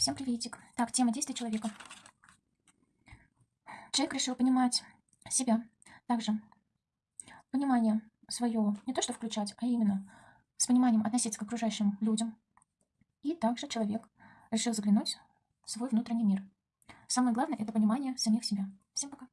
Всем приветик. Так, тема действия человека. Человек решил понимать себя. Также понимание свое, не то что включать, а именно с пониманием относиться к окружающим людям. И также человек решил заглянуть в свой внутренний мир. Самое главное – это понимание самих себя. Всем пока.